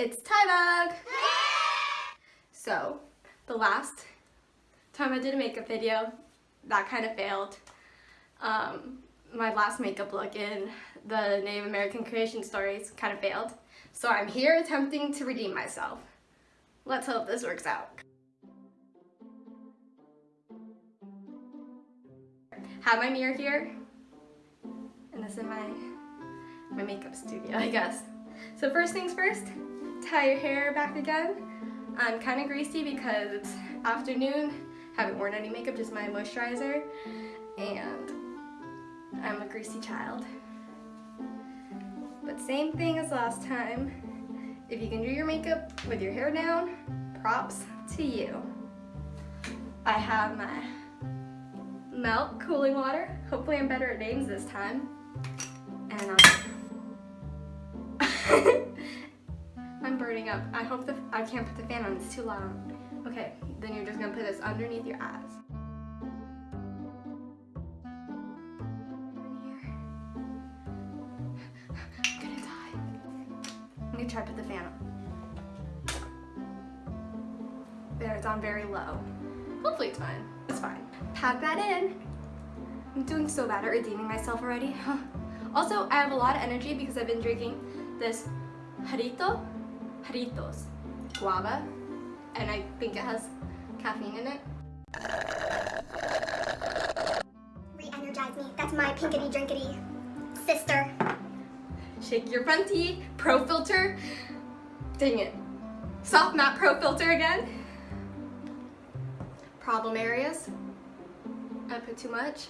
it's Tybug! So, the last time I did a makeup video, that kind of failed. Um, my last makeup look in the Native American creation stories kind of failed. So I'm here attempting to redeem myself. Let's hope this works out. Have my mirror here, and this is my, my makeup studio, I guess. So first things first, tie your hair back again. I'm kind of greasy because it's afternoon, haven't worn any makeup, just my moisturizer, and I'm a greasy child. But same thing as last time. If you can do your makeup with your hair down, props to you. I have my Melt cooling water. Hopefully I'm better at names this time. Up. I hope the I can't put the fan on, it's too loud. Okay, then you're just gonna put this underneath your eyes. I'm gonna try to put the fan on. There, it's on very low. Hopefully it's fine. It's fine. Pack that in. I'm doing so bad at redeeming myself already. also, I have a lot of energy because I've been drinking this Jarrito, Jarritos guava, and I think it has caffeine in it. Re-energize me. That's my pinkity drinkity sister. Shake your front teeth, pro filter. Dang it. Soft matte pro filter again. Problem areas. I put too much.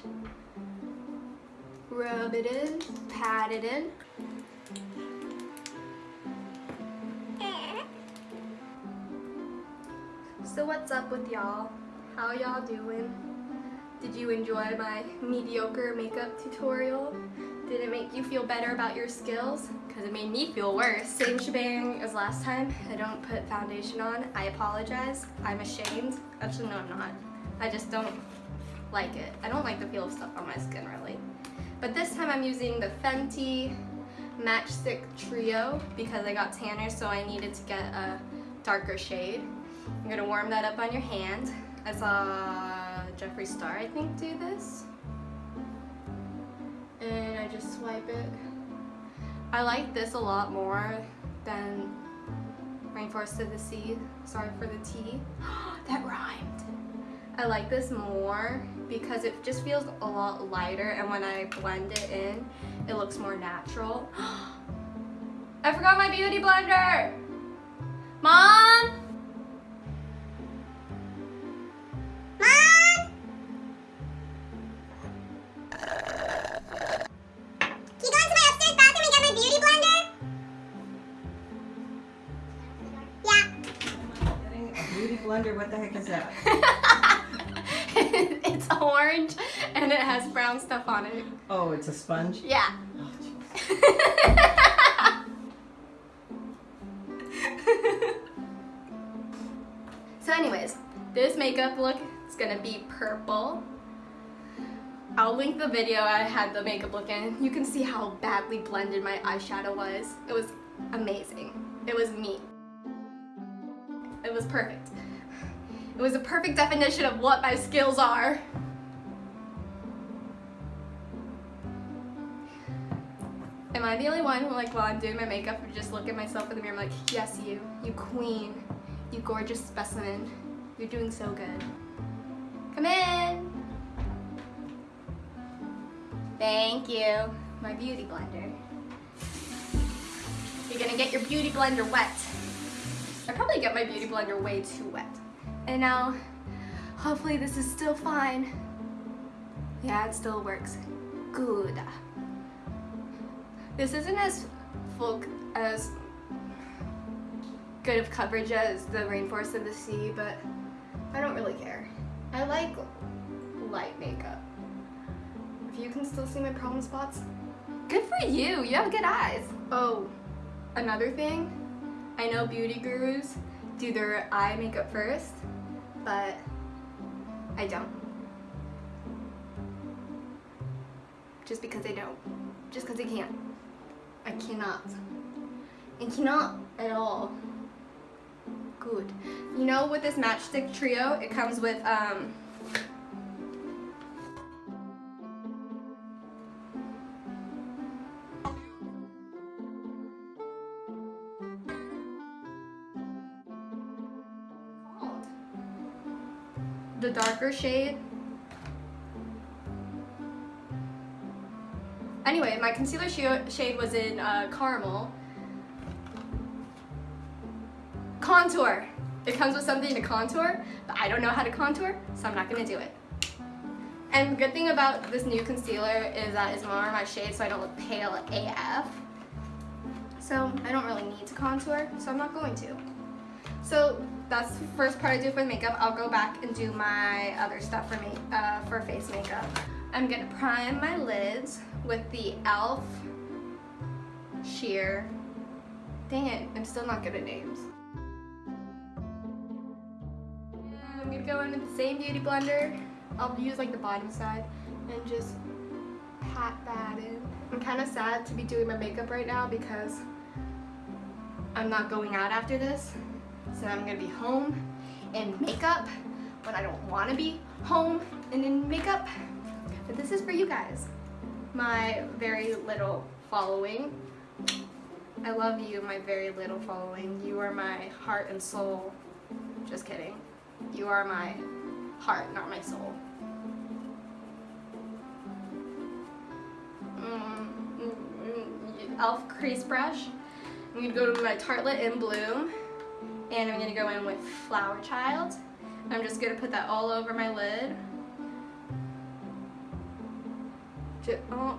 Rub it in, pat it in. So what's up with y'all? How y'all doing? Did you enjoy my mediocre makeup tutorial? Did it make you feel better about your skills? Because it made me feel worse. Same shebang as last time. I don't put foundation on. I apologize. I'm ashamed. Actually, no, I'm not. I just don't like it. I don't like the feel of stuff on my skin, really. But this time I'm using the Fenty Match Stix Trio because I got tanner, so I needed to get a darker shade. I'm gonna warm that up on your hand. I saw uh, Jeffree Star, I think, do this. And I just swipe it. I like this a lot more than Rainforest of the Sea. Sorry for the T. that rhymed. I like this more because it just feels a lot lighter and when I blend it in, it looks more natural. I forgot my beauty blender! Mom! Blender, what the heck is that? it's orange and it has brown stuff on it. Oh, it's a sponge? Yeah. Oh, so anyways, this makeup look is gonna be purple. I'll link the video I had the makeup look in. You can see how badly blended my eyeshadow was. It was amazing. It was me. It was perfect. It was a perfect definition of what my skills are. Am I the only one who, like, while I'm doing my makeup, would just look at myself in the mirror, I'm like, yes, you, you queen, you gorgeous specimen. You're doing so good. Come in. Thank you. My beauty blender. You're gonna get your beauty blender wet. I probably get my beauty blender way too wet. And now, hopefully this is still fine. Yeah, it still works. Good. This isn't as full, as good of coverage as the Rainforest of the Sea, but I don't really care. I like light makeup. If you can still see my problem spots, good for you. You have good eyes. Oh, another thing, I know beauty gurus do their eye makeup first, but I don't. Just because I don't. Just because I can't. I cannot. and cannot at all. Good. You know, with this matchstick trio, it comes with um, the darker shade. Anyway, my concealer sh- shade was in uh, caramel. Contour. It comes with something to contour, but I don't know how to contour, so I'm not gonna do it. And the good thing about this new concealer is that it's more my shade, so I don't look pale AF. So I don't really need to contour, so I'm not going to. So that's the first part I do for makeup. I'll go back and do my other stuff for me uh, for face makeup. I'm gonna prime my lids with the e.l.f. sheer. Dang it, I'm still not good at names. And I'm gonna go in with the same beauty blender. I'll use like the bottom side and just pat that in. I'm kind of sad to be doing my makeup right now because I'm not going out after this. So I'm gonna be home in makeup when I don't wanna be home and in makeup. But this is for you guys, my very little following. I love you, my very little following. You are my heart and soul. Just kidding. You are my heart, not my soul. Mm, mm, mm, Elf crease brush. I'm gonna go to my Tartelette in Bloom and I'm gonna go in with Flower Child. I'm just gonna put that all over my lid. Just, oh,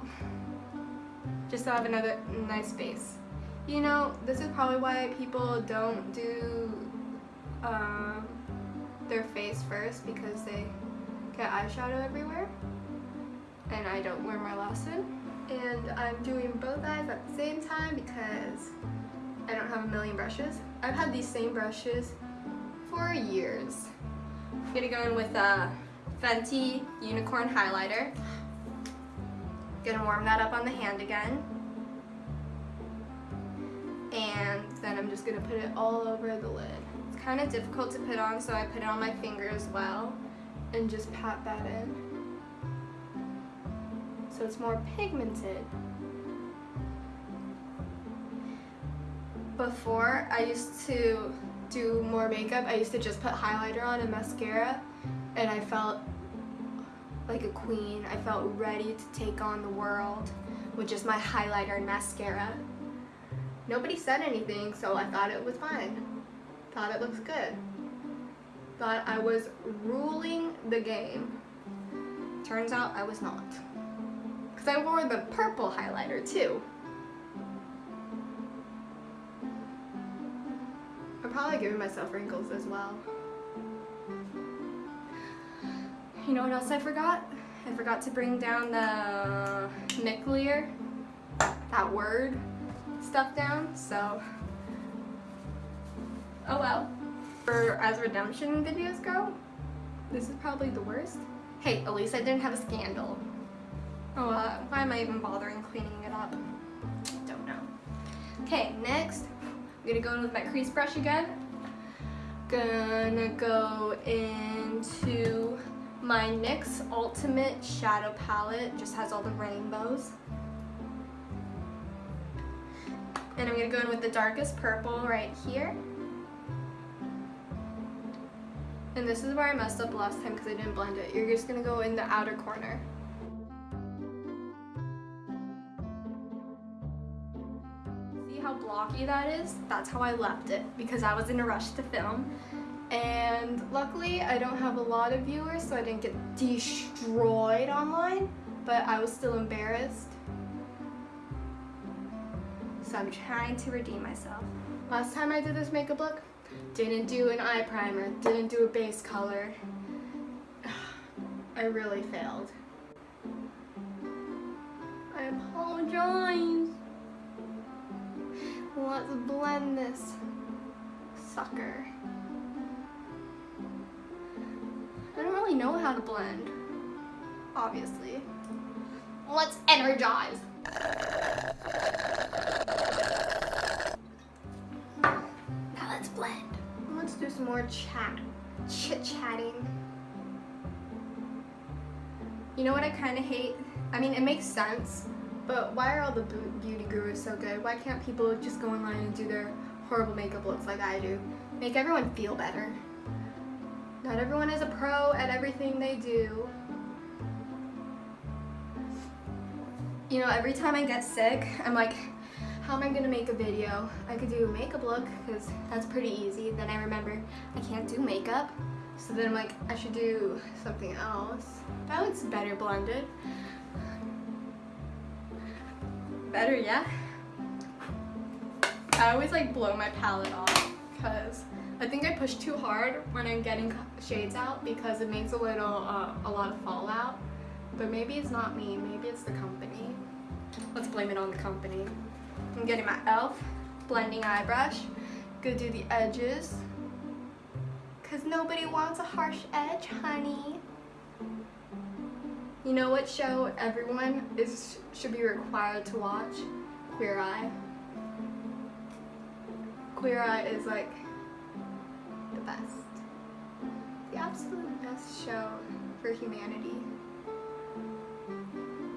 just so I have another nice base. You know, this is probably why people don't do um, their face first because they get eyeshadow everywhere and I don't learn my lesson. And I'm doing both eyes at the same time because I don't have a million brushes. I've had these same brushes for years. I'm gonna go in with a Fenty Unicorn Highlighter. Gonna warm that up on the hand again. And then I'm just gonna put it all over the lid. It's kind of difficult to put on, so I put it on my finger as well and just pat that in. So it's more pigmented. Before I used to do more makeup, I used to just put highlighter on and mascara and I felt like a queen. I felt ready to take on the world with just my highlighter and mascara. Nobody said anything, so I thought it was fine. Thought it looks good. Thought I was ruling the game. Turns out I was not. Because I wore the purple highlighter too. Probably giving myself wrinkles as well. You know what else I forgot? I forgot to bring down the nuclear, that word stuff down, so oh well. For as redemption videos go, this is probably the worst. Hey, at least I didn't have a scandal. Oh, uh, why am I even bothering cleaning it up? Don't know. Okay, next, I'm gonna go in with my crease brush again. Gonna go into my NYX Ultimate Shadow Palette. Just has all the rainbows. And I'm gonna go in with the darkest purple right here. And this is where I messed up last time because I didn't blend it. You're just gonna go in the outer corner. How blocky that is? That's how I left it because I was in a rush to film. And luckily I don't have a lot of viewers so I didn't get destroyed online, but I was still embarrassed. So I'm trying to redeem myself. Last time I did this makeup look, didn't do an eye primer, didn't do a base color. I really failed. I apologize. Let's blend this sucker. I don't really know how to blend, obviously. Let's energize. Now let's blend. Let's do some more chat, chit-chatting. You know what I kind of hate? I mean, it makes sense but why are all the beauty gurus so good? Why can't people just go online and do their horrible makeup looks like I do? Make everyone feel better. Not everyone is a pro at everything they do. You know, every time I get sick, I'm like, how am I gonna make a video? I could do a makeup look because that's pretty easy. Then I remember I can't do makeup. So then I'm like, I should do something else. That looks better blended. Better, yeah? I always like blow my palette off because I think I push too hard when I'm getting shades out because it makes a little, uh, a lot of fallout. But maybe it's not me, maybe it's the company. Let's blame it on the company. I'm getting my e.l.f. blending eye brush. Go do the edges. Cause nobody wants a harsh edge, honey. You know what show everyone is should be required to watch? Queer Eye. Queer Eye is like the best. The absolute best show for humanity.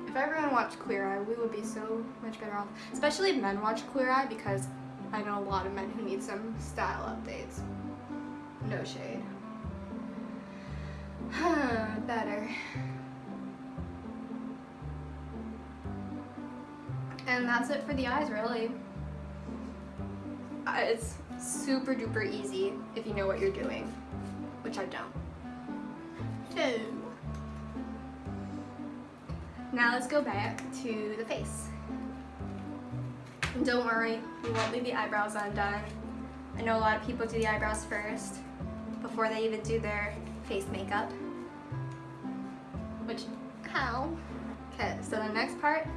If everyone watched Queer Eye, we would be so much better off. Especially if men watch Queer Eye because I know a lot of men who need some style updates. No shade. Huh, better. And that's it for the eyes, really. It's super duper easy if you know what you're doing, which I don't. So, now let's go back to the face. And don't worry, we won't leave the eyebrows undone. I know a lot of people do the eyebrows first before they even do their face makeup. Which, how? Okay, so the next part,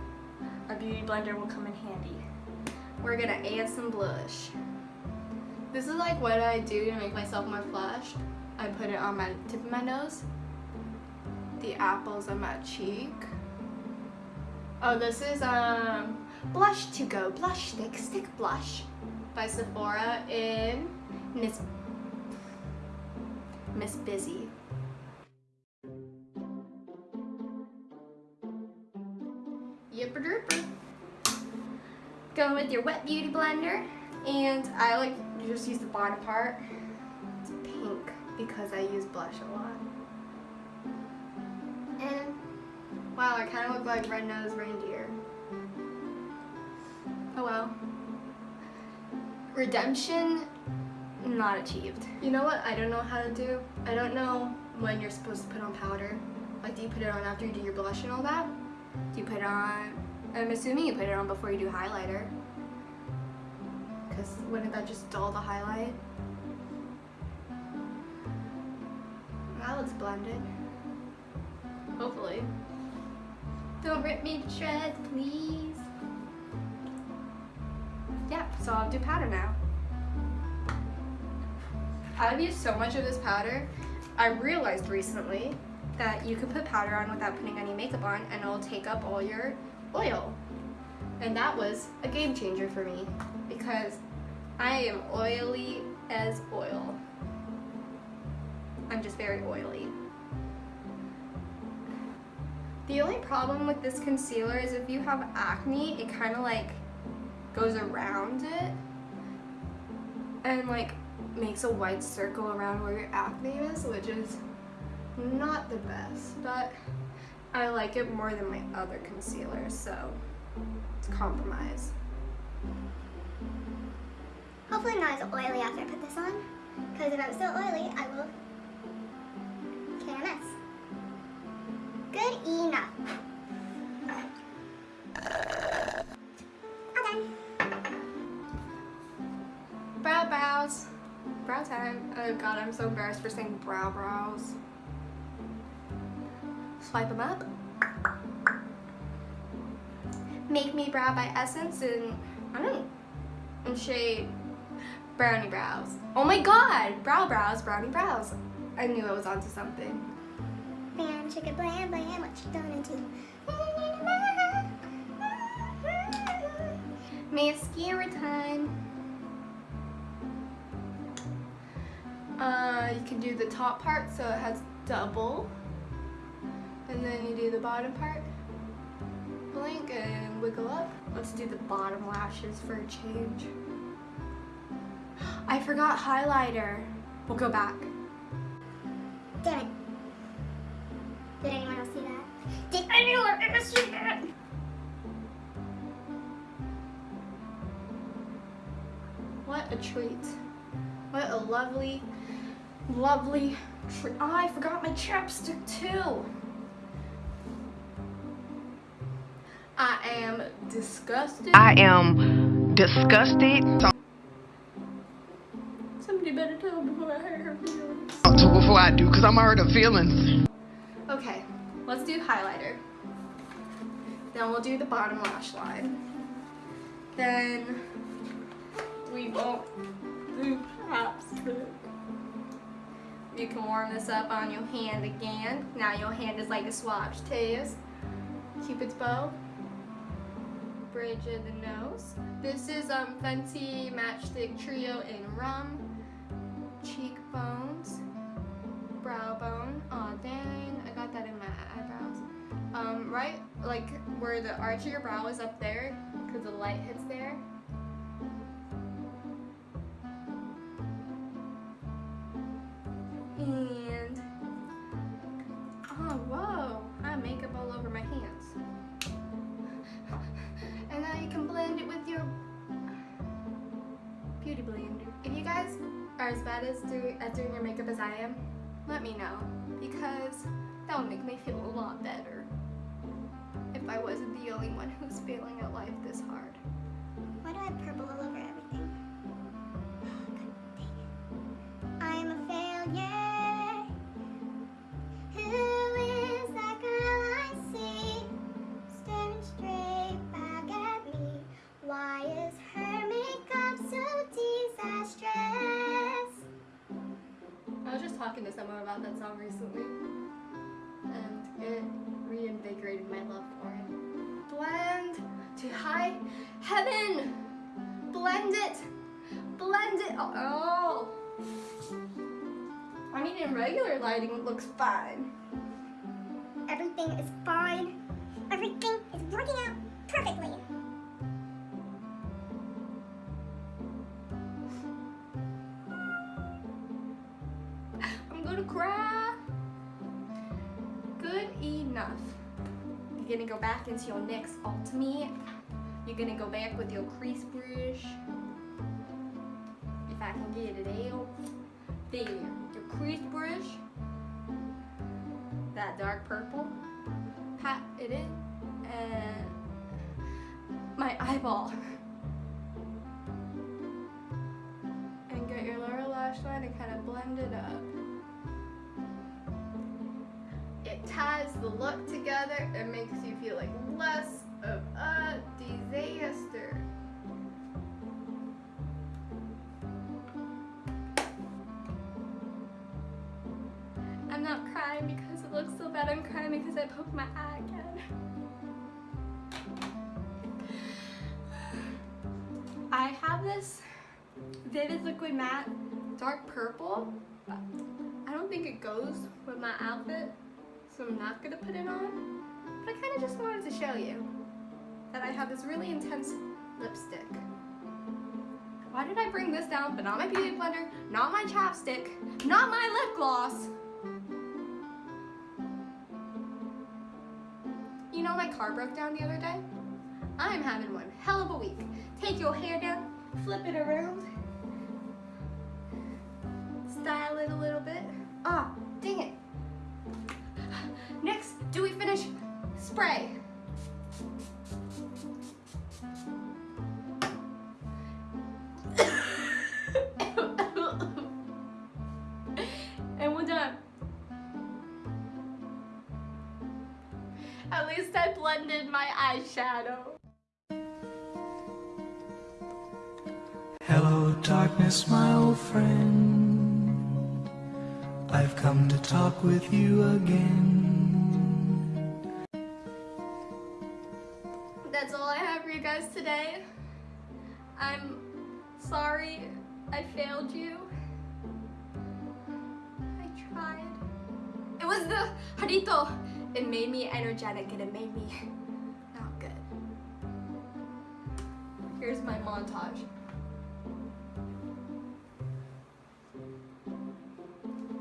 our beauty blender will come in handy. We're gonna add some blush. This is like what I do to make myself more flushed. I put it on my tip of my nose, the apples of my cheek. Oh, this is um Blush to Go Blush Stick Stick Blush by Sephora in Miss Miss Busy. With your wet beauty blender, and I like just use the bottom part. It's pink because I use blush a lot. And wow, I kind of look like red-nosed reindeer. Oh well. Redemption not achieved. You know what I don't know how to do? I don't know when you're supposed to put on powder. Like do you put it on after you do your blush and all that? Do you put it on, I'm assuming you put it on before you do highlighter. Because wouldn't that just dull the highlight? That looks blended. Hopefully. Don't rip me to shreds, please. Yeah, so I'll do powder now. I've used so much of this powder. I realized recently that you can put powder on without putting any makeup on and it'll take up all your oil. And that was a game changer for me because I am oily as oil. I'm just very oily. The only problem with this concealer is if you have acne, it kind of like goes around it and like makes a white circle around where your acne is, which is not the best, but I like it more than my other concealers, so it's a compromise. Hopefully not as oily after I put this on. Because if I'm still oily, I will KMS. Good enough. Done. Brow brows. Brow time. Oh god, I'm so embarrassed for saying brow brows. Swipe them up. Make Me Brow by Essence and I don't and shade Browny Brows. Oh my god! Brow brows, brownie brows. I knew I was onto something. Bam, chicka, blam, blam, what you gonna do? Mascara time. uh, you can do the top part so it has double. And then you do the bottom part. Blink and wiggle up. Let's do the bottom lashes for a change. I forgot highlighter. We'll go back. Damn it. Did anyone else see that? Did anyone ever see that? What a treat. What a lovely, lovely treat. Oh, I forgot my chapstick too. I am disgusted. I am disgusted. Somebody better tell before I hurt her feelings. Talk to before I do, cause I'm hurt her feelings. Okay, let's do highlighter. Then we'll do the bottom lash line. Then we won't do chapstick. You can warm this up on your hand again. Now your hand is like a swatch test. Cupid's bow. Bridge of the nose. This is um Fenty Match Stix Trio in rum. Cheekbones brow bone. Aw, dang, I got that in my eyebrows. Um, right, like where the arch of your brow is up there, because the light hits there. I am, let me know because that would make me feel a lot better if I wasn't the only one who's failing at life this hard. Why do I purple all over to someone about that song recently and it reinvigorated my love for it. Blend to high heaven! Blend it! Blend it! Oh! I mean, in regular lighting, it looks fine. Everything is fine. Gonna go back into your NYX ultimate. You're gonna go back with your crease brush. If I can get it out. There. Your crease brush. That dark purple. Pat it in. And my eyeball. And get your lower lash line and kind of blend it up. Ties the look together and makes you feel like less of a disaster. I'm not crying because it looks so bad. I'm crying because I poked my eye again. I have this Vivid Liquid Matte dark purple. I don't think it goes with my outfit, so I'm not gonna put it on. But I kind of just wanted to show you that I have this really intense lipstick. Why did I bring this down, but not my beauty blender, not my chapstick, not my lip gloss? You know my car broke down the other day? I'm having one hell of a week. Take your hair down, flip it around, style it a little bit. Ah, dang it. Spray? and we're done. At least I blended my eyeshadow. Hello, darkness, my old friend. I've come to talk with you again.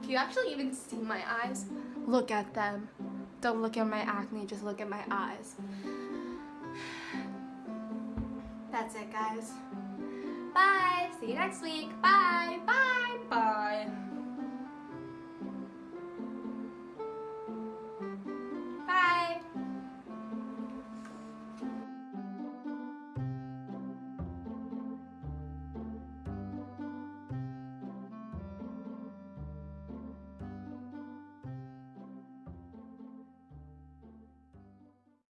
Do you actually even see my eyes? Look at them. Don't look at my acne, just look at my eyes. That's it, guys. Bye. See you next week. Bye. Bye. Bye.